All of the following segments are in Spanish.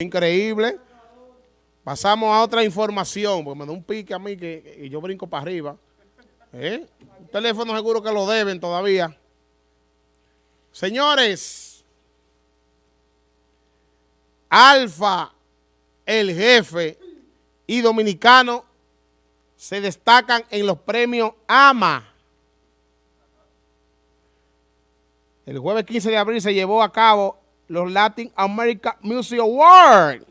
Increíble. Pasamos a otra información, porque me da un pique a mí que, yo brinco para arriba. ¿Eh? Un teléfono seguro que lo deben todavía. Señores, Alfa, el jefe y Dominicano se destacan en los premios AMA. El jueves 15 de abril se llevó a cabo los Latin American Music Awards.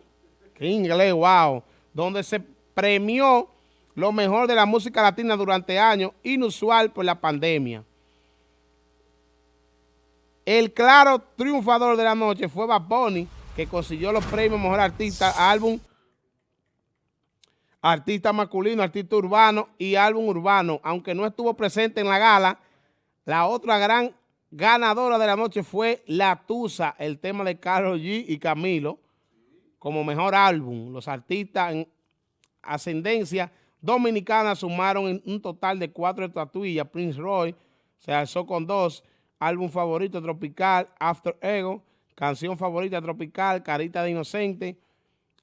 Qué inglés, wow. Donde se premió lo mejor de la música latina durante años, inusual por la pandemia. El claro triunfador de la noche fue Bad que consiguió los premios Mejor Artista, Álbum, Artista Masculino, Artista Urbano y Álbum Urbano. Aunque no estuvo presente en la gala, la otra gran ganadora de la noche fue La Tusa, el tema de Carlos G y Camilo, como mejor álbum. Los artistas en ascendencia dominicana sumaron un total de cuatro estatuillas. Prince Roy se alzó con dos. Álbum favorito tropical, After Ego. Canción favorita tropical, Carita de Inocente.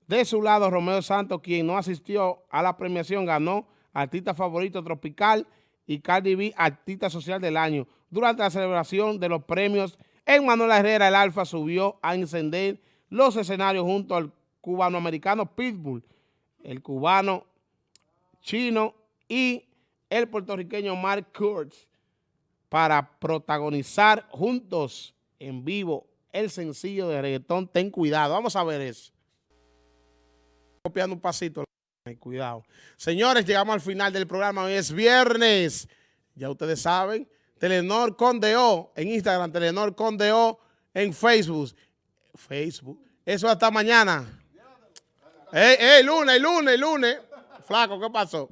De su lado, Romeo Santos, quien no asistió a la premiación, ganó Artista Favorito Tropical y Cardi B, Artista Social del Año. Durante la celebración de los premios, Manuel Herrera, el Alfa, subió a encender los escenarios junto al cubano-americano Pitbull, el cubano chino y el puertorriqueño Mark Kurtz para protagonizar juntos en vivo el sencillo de reggaetón Ten Cuidado. Vamos a ver eso. Copiando un pasito. Cuidado. Señores, llegamos al final del programa. Hoy es viernes. Ya ustedes saben. Telenor Condeo en Instagram. Telenor Condeo en Facebook. Facebook. Eso hasta mañana. Eh, eh, lunes, lunes, lunes. Flaco, ¿qué pasó?